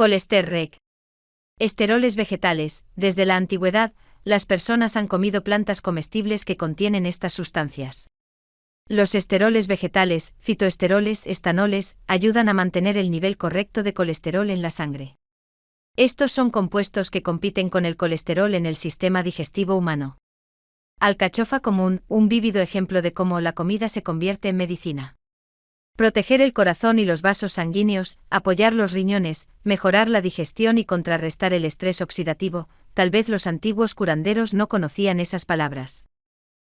Colesterol. Esteroles vegetales. Desde la antigüedad, las personas han comido plantas comestibles que contienen estas sustancias. Los esteroles vegetales, fitoesteroles, estanoles, ayudan a mantener el nivel correcto de colesterol en la sangre. Estos son compuestos que compiten con el colesterol en el sistema digestivo humano. Alcachofa común, un vívido ejemplo de cómo la comida se convierte en medicina. Proteger el corazón y los vasos sanguíneos, apoyar los riñones, mejorar la digestión y contrarrestar el estrés oxidativo, tal vez los antiguos curanderos no conocían esas palabras.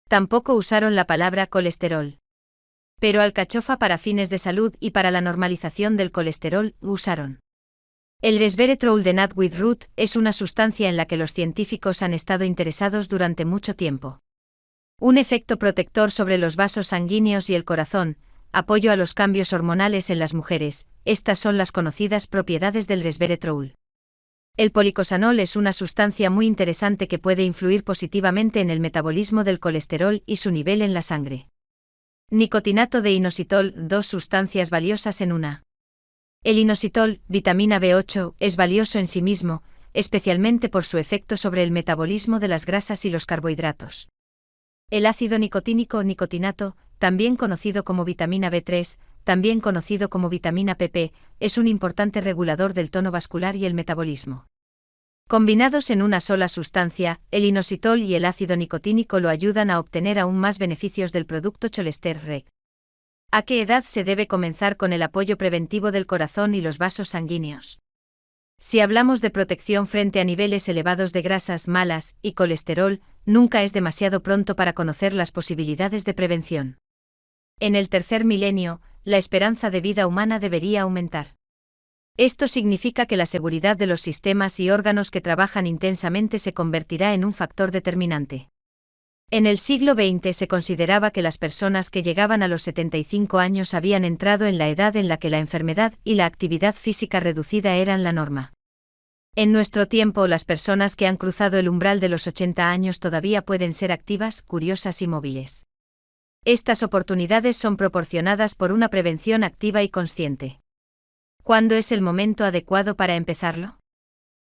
Tampoco usaron la palabra colesterol. Pero alcachofa para fines de salud y para la normalización del colesterol usaron. El resveratrol de with root es una sustancia en la que los científicos han estado interesados durante mucho tiempo. Un efecto protector sobre los vasos sanguíneos y el corazón, apoyo a los cambios hormonales en las mujeres, estas son las conocidas propiedades del resveratrol. El policosanol es una sustancia muy interesante que puede influir positivamente en el metabolismo del colesterol y su nivel en la sangre. Nicotinato de inositol, dos sustancias valiosas en una. El inositol, vitamina B8, es valioso en sí mismo, especialmente por su efecto sobre el metabolismo de las grasas y los carbohidratos. El ácido nicotínico nicotinato, también conocido como vitamina B3, también conocido como vitamina PP, es un importante regulador del tono vascular y el metabolismo. Combinados en una sola sustancia, el inositol y el ácido nicotínico lo ayudan a obtener aún más beneficios del producto Cholester Reg. ¿A qué edad se debe comenzar con el apoyo preventivo del corazón y los vasos sanguíneos? Si hablamos de protección frente a niveles elevados de grasas malas y colesterol, nunca es demasiado pronto para conocer las posibilidades de prevención. En el tercer milenio, la esperanza de vida humana debería aumentar. Esto significa que la seguridad de los sistemas y órganos que trabajan intensamente se convertirá en un factor determinante. En el siglo XX se consideraba que las personas que llegaban a los 75 años habían entrado en la edad en la que la enfermedad y la actividad física reducida eran la norma. En nuestro tiempo las personas que han cruzado el umbral de los 80 años todavía pueden ser activas, curiosas y móviles. Estas oportunidades son proporcionadas por una prevención activa y consciente. ¿Cuándo es el momento adecuado para empezarlo?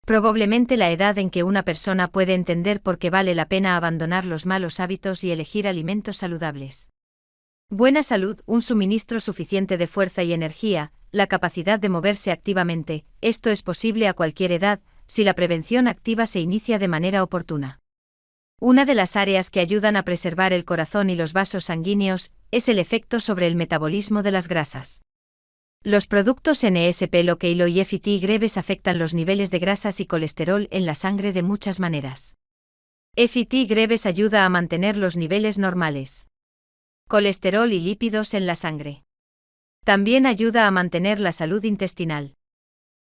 Probablemente la edad en que una persona puede entender por qué vale la pena abandonar los malos hábitos y elegir alimentos saludables. Buena salud, un suministro suficiente de fuerza y energía, la capacidad de moverse activamente, esto es posible a cualquier edad, si la prevención activa se inicia de manera oportuna. Una de las áreas que ayudan a preservar el corazón y los vasos sanguíneos es el efecto sobre el metabolismo de las grasas. Los productos NSP Lokeilo y FT Greves afectan los niveles de grasas y colesterol en la sangre de muchas maneras. FT Greves ayuda a mantener los niveles normales. Colesterol y lípidos en la sangre. También ayuda a mantener la salud intestinal.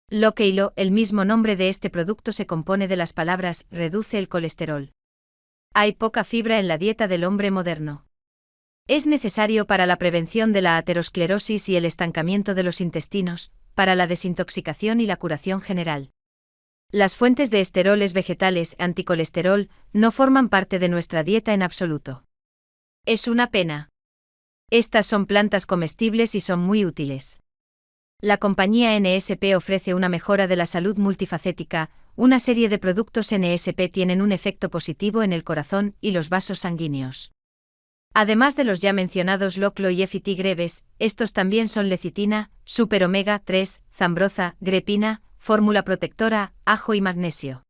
Lokeilo, el mismo nombre de este producto se compone de las palabras reduce el colesterol. Hay poca fibra en la dieta del hombre moderno. Es necesario para la prevención de la aterosclerosis y el estancamiento de los intestinos, para la desintoxicación y la curación general. Las fuentes de esteroles vegetales anticolesterol no forman parte de nuestra dieta en absoluto. Es una pena. Estas son plantas comestibles y son muy útiles. La compañía NSP ofrece una mejora de la salud multifacética, una serie de productos NSP tienen un efecto positivo en el corazón y los vasos sanguíneos. Además de los ya mencionados Loclo y FT Greves, estos también son lecitina, super omega 3, zambroza, grepina, fórmula protectora, ajo y magnesio.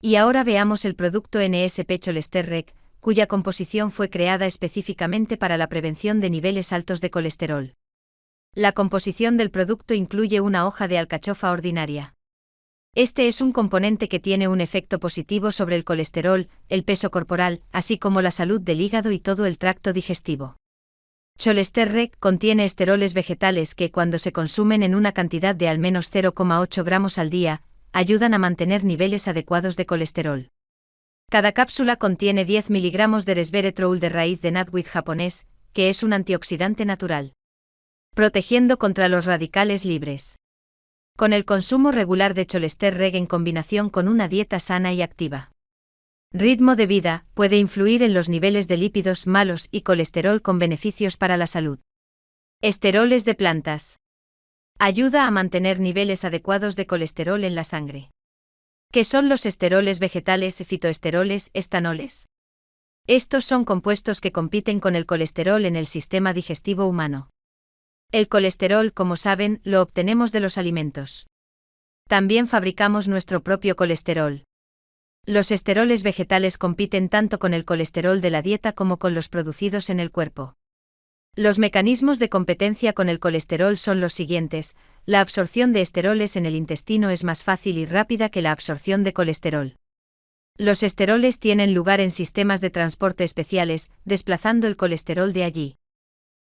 Y ahora veamos el producto NSP Cholesterrec, cuya composición fue creada específicamente para la prevención de niveles altos de colesterol. La composición del producto incluye una hoja de alcachofa ordinaria. Este es un componente que tiene un efecto positivo sobre el colesterol, el peso corporal, así como la salud del hígado y todo el tracto digestivo. Cholesterol contiene esteroles vegetales que, cuando se consumen en una cantidad de al menos 0,8 gramos al día, ayudan a mantener niveles adecuados de colesterol. Cada cápsula contiene 10 miligramos de resveratrol de raíz de natwit japonés, que es un antioxidante natural. Protegiendo contra los radicales libres con el consumo regular de Cholester Reg en combinación con una dieta sana y activa. Ritmo de vida puede influir en los niveles de lípidos malos y colesterol con beneficios para la salud. Esteroles de plantas. Ayuda a mantener niveles adecuados de colesterol en la sangre. ¿Qué son los esteroles vegetales, fitoesteroles, estanoles? Estos son compuestos que compiten con el colesterol en el sistema digestivo humano. El colesterol, como saben, lo obtenemos de los alimentos. También fabricamos nuestro propio colesterol. Los esteroles vegetales compiten tanto con el colesterol de la dieta como con los producidos en el cuerpo. Los mecanismos de competencia con el colesterol son los siguientes. La absorción de esteroles en el intestino es más fácil y rápida que la absorción de colesterol. Los esteroles tienen lugar en sistemas de transporte especiales, desplazando el colesterol de allí.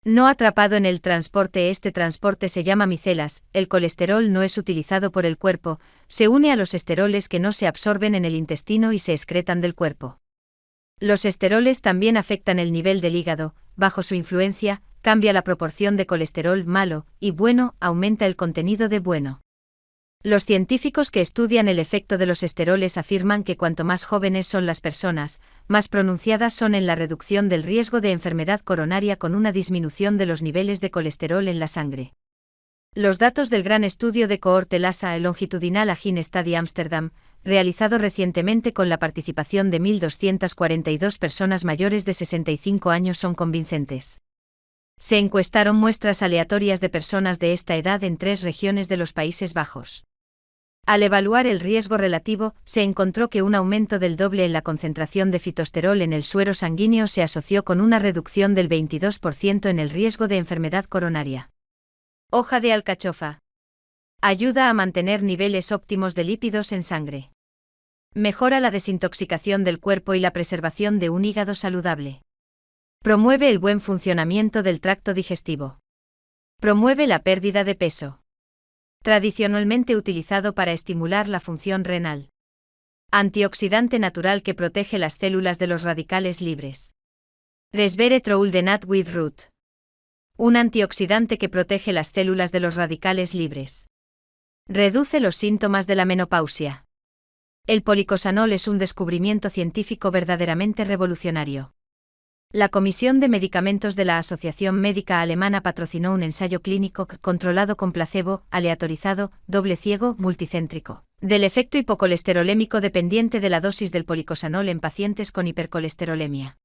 No atrapado en el transporte, este transporte se llama micelas, el colesterol no es utilizado por el cuerpo, se une a los esteroles que no se absorben en el intestino y se excretan del cuerpo. Los esteroles también afectan el nivel del hígado, bajo su influencia, cambia la proporción de colesterol malo y bueno, aumenta el contenido de bueno. Los científicos que estudian el efecto de los esteroles afirman que cuanto más jóvenes son las personas, más pronunciadas son en la reducción del riesgo de enfermedad coronaria con una disminución de los niveles de colesterol en la sangre. Los datos del gran estudio de cohorte LASA longitudinal Agin Study Amsterdam, realizado recientemente con la participación de 1.242 personas mayores de 65 años son convincentes. Se encuestaron muestras aleatorias de personas de esta edad en tres regiones de los Países Bajos. Al evaluar el riesgo relativo, se encontró que un aumento del doble en la concentración de fitosterol en el suero sanguíneo se asoció con una reducción del 22% en el riesgo de enfermedad coronaria. Hoja de alcachofa. Ayuda a mantener niveles óptimos de lípidos en sangre. Mejora la desintoxicación del cuerpo y la preservación de un hígado saludable. Promueve el buen funcionamiento del tracto digestivo. Promueve la pérdida de peso. Tradicionalmente utilizado para estimular la función renal. Antioxidante natural que protege las células de los radicales libres. Resveratrol de nut with root. Un antioxidante que protege las células de los radicales libres. Reduce los síntomas de la menopausia. El policosanol es un descubrimiento científico verdaderamente revolucionario. La Comisión de Medicamentos de la Asociación Médica Alemana patrocinó un ensayo clínico controlado con placebo, aleatorizado, doble ciego, multicéntrico, del efecto hipocolesterolémico dependiente de la dosis del policosanol en pacientes con hipercolesterolemia.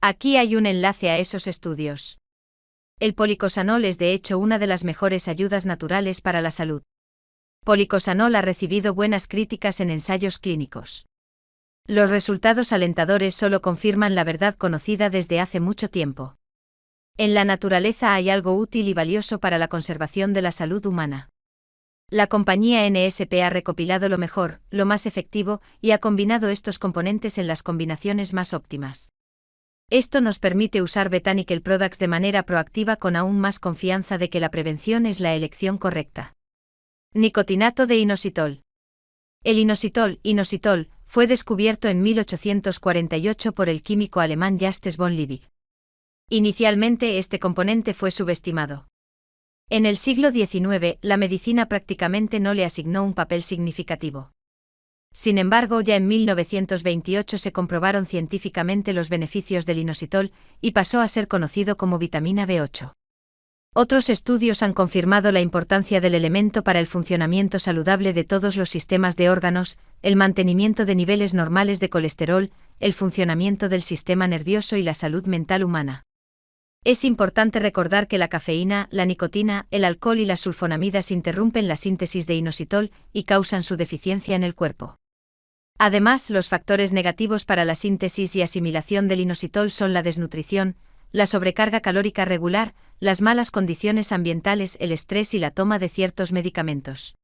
Aquí hay un enlace a esos estudios. El policosanol es de hecho una de las mejores ayudas naturales para la salud. Policosanol ha recibido buenas críticas en ensayos clínicos. Los resultados alentadores solo confirman la verdad conocida desde hace mucho tiempo. En la naturaleza hay algo útil y valioso para la conservación de la salud humana. La compañía NSP ha recopilado lo mejor, lo más efectivo, y ha combinado estos componentes en las combinaciones más óptimas. Esto nos permite usar Botanical Products de manera proactiva con aún más confianza de que la prevención es la elección correcta. Nicotinato de inositol. El inositol, inositol, fue descubierto en 1848 por el químico alemán Justus von Liebig. Inicialmente este componente fue subestimado. En el siglo XIX, la medicina prácticamente no le asignó un papel significativo. Sin embargo, ya en 1928 se comprobaron científicamente los beneficios del inositol y pasó a ser conocido como vitamina B8. Otros estudios han confirmado la importancia del elemento para el funcionamiento saludable de todos los sistemas de órganos, el mantenimiento de niveles normales de colesterol, el funcionamiento del sistema nervioso y la salud mental humana. Es importante recordar que la cafeína, la nicotina, el alcohol y las sulfonamidas interrumpen la síntesis de inositol y causan su deficiencia en el cuerpo. Además, los factores negativos para la síntesis y asimilación del inositol son la desnutrición, la sobrecarga calórica regular, las malas condiciones ambientales, el estrés y la toma de ciertos medicamentos.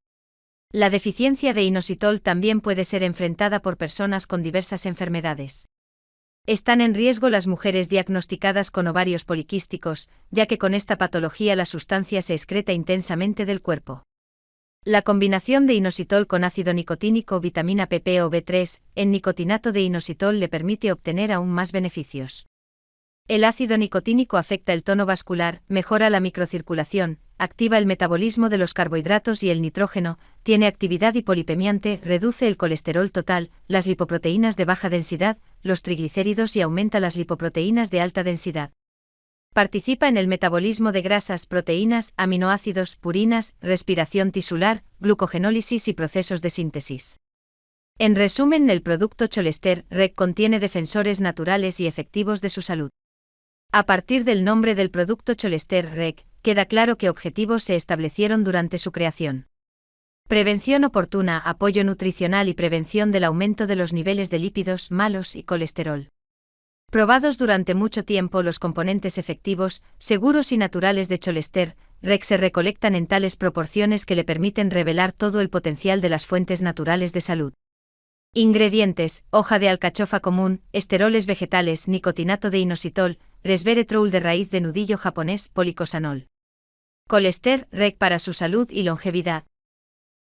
La deficiencia de inositol también puede ser enfrentada por personas con diversas enfermedades. Están en riesgo las mujeres diagnosticadas con ovarios poliquísticos, ya que con esta patología la sustancia se excreta intensamente del cuerpo. La combinación de inositol con ácido nicotínico, vitamina PP o B3, en nicotinato de inositol le permite obtener aún más beneficios. El ácido nicotínico afecta el tono vascular, mejora la microcirculación, activa el metabolismo de los carbohidratos y el nitrógeno, tiene actividad hipolipemiante, reduce el colesterol total, las lipoproteínas de baja densidad, los triglicéridos y aumenta las lipoproteínas de alta densidad. Participa en el metabolismo de grasas, proteínas, aminoácidos, purinas, respiración tisular, glucogenólisis y procesos de síntesis. En resumen, el producto Cholester REC contiene defensores naturales y efectivos de su salud. A partir del nombre del producto Cholester REC, queda claro qué objetivos se establecieron durante su creación. Prevención oportuna, apoyo nutricional y prevención del aumento de los niveles de lípidos malos y colesterol. Probados durante mucho tiempo los componentes efectivos, seguros y naturales de Cholester, REC se recolectan en tales proporciones que le permiten revelar todo el potencial de las fuentes naturales de salud. Ingredientes: hoja de alcachofa común, esteroles vegetales, nicotinato de inositol, resveratrol de raíz de nudillo japonés, policosanol. Colester, REC para su salud y longevidad.